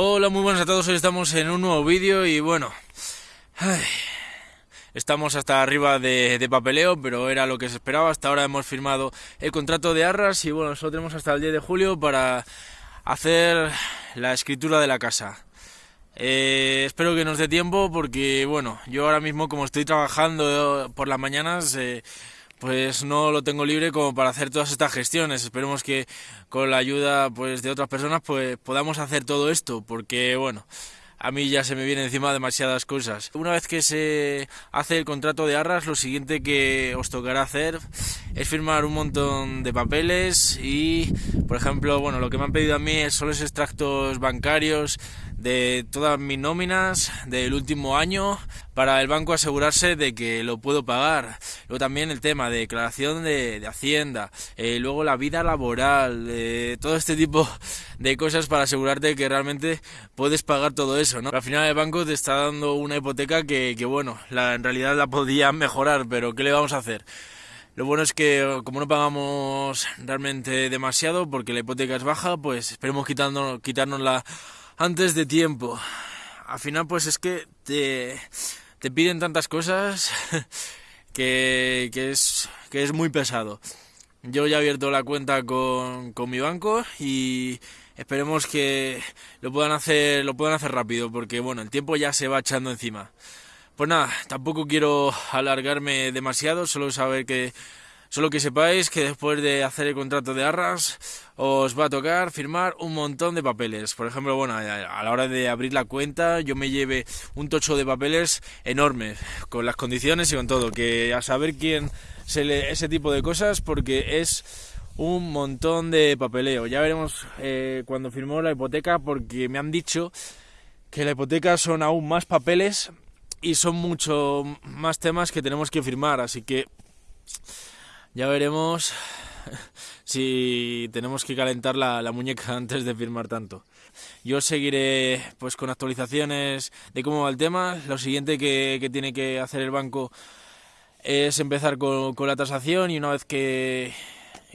Hola, muy buenas a todos, hoy estamos en un nuevo vídeo y bueno, estamos hasta arriba de, papeleo, pero era lo que se esperaba, hasta ahora hemos firmado el contrato de arras y bueno, solo tenemos hasta el 10 de julio para hacer la escritura de la casa. Eh, espero que nos dé tiempo porque bueno, yo ahora mismo como estoy trabajando por las mañanas... Eh, pues no lo tengo libre como para hacer todas estas gestiones. Esperemos que con la ayuda pues de otras personas pues podamos hacer todo esto, porque bueno, a mí ya se me viene encima demasiadas cosas. Una vez que se hace el contrato de arras, lo siguiente que os tocará hacer es firmar un montón de papeles y, por ejemplo, bueno, lo que me han pedido a mí son los extractos bancarios de todas mis nóminas del último año para el banco asegurarse de que lo puedo pagar. Luego también el tema de declaración de, Hacienda, eh, luego la vida laboral, eh, todo este tipo de cosas para asegurarte que realmente puedes pagar todo eso. ¿no? Al final el banco te está dando una hipoteca que, que bueno, la, en realidad la podía mejorar, pero ¿qué le vamos a hacer? Lo bueno es que como no pagamos realmente demasiado porque la hipoteca es baja, pues esperemos quitándonos, quitárnosla antes de tiempo. Al final, pues es que te, te piden tantas cosas que, que, es, que es muy pesado. Yo ya he abierto la cuenta con, con mi banco y esperemos que lo puedan hacer lo puedan hacer rápido porque bueno el tiempo ya se va echando encima pues nada tampoco quiero alargarme demasiado solo saber que Solo que sepáis que después de hacer el contrato de arras os va a tocar firmar un montón de papeles. Por ejemplo, bueno, a la hora de abrir la cuenta yo me lleve un tocho de papeles enorme, con las condiciones y con todo, que a saber quién se lee ese tipo de cosas porque es un montón de papeleo. Ya veremos eh, cuando firmó la hipoteca porque me han dicho que la hipoteca son aún más papeles y son mucho más temas que tenemos que firmar, así que ya veremos si tenemos que calentar la, muñeca antes de firmar tanto. Yo seguiré pues con actualizaciones de cómo va el tema. Lo siguiente que, tiene que hacer el banco es empezar con, la tasación y una vez que,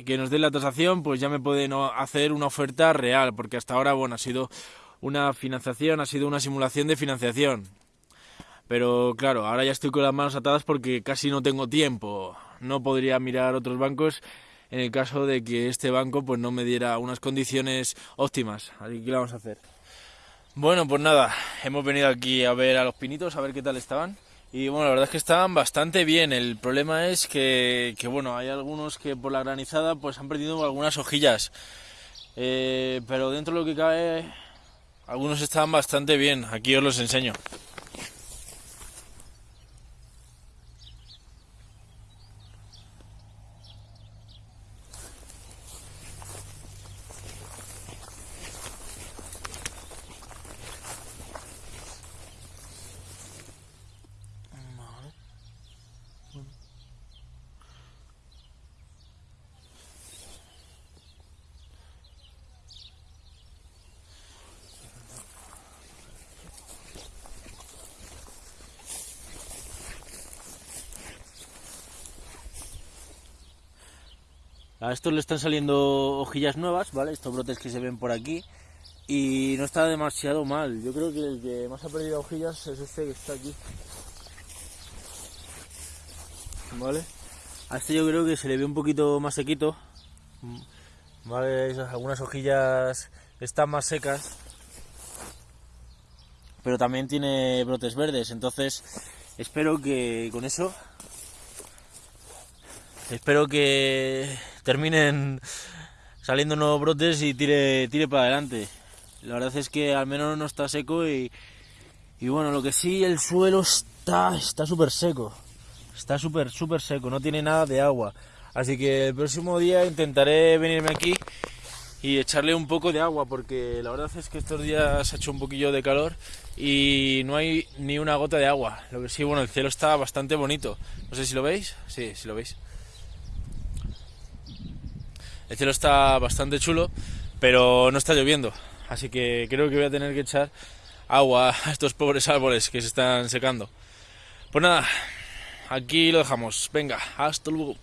que nos dé la tasación pues ya me pueden hacer una oferta real porque hasta ahora bueno ha sido una financiación, ha sido una simulación de financiación. Pero claro, ahora ya estoy con las manos atadas porque casi no tengo tiempo no podría mirar otros bancos en el caso de que este banco pues no me diera unas condiciones óptimas. Así que ¿qué vamos a hacer? Bueno, pues nada, hemos venido aquí a ver a los pinitos, a ver qué tal estaban. Y bueno, la verdad es que estaban bastante bien. El problema es que, bueno, hay algunos que por la granizada pues han perdido algunas hojillas. Eh, pero dentro de lo que cabe, algunos estaban bastante bien. Aquí os los enseño. A estos le están saliendo hojillas nuevas, ¿vale? Estos brotes que se ven por aquí. Y no está demasiado mal. Yo creo que el que más ha perdido hojillas es este que está aquí. ¿Vale? A este yo creo que se le ve un poquito más sequito. ¿Vale? Algunas hojillas están más secas. Pero también tiene brotes verdes. Entonces espero que con eso... Espero que terminen saliendo nuevos brotes y tire, tire para adelante. La verdad es que al menos no está seco y, bueno, lo que sí, el suelo está está súper seco. Está súper, súper seco, no tiene nada de agua. Así que el próximo día intentaré venirme aquí y echarle un poco de agua porque la verdad es que estos días ha hecho un poquillo de calor y no hay ni una gota de agua. Lo que sí, bueno, el cielo está bastante bonito. No sé si lo veis. Sí, si lo veis. El cielo está bastante chulo, pero no está lloviendo. Así que creo que voy a tener que echar agua a estos pobres árboles que se están secando. Pues nada, aquí lo dejamos. Venga, hasta luego.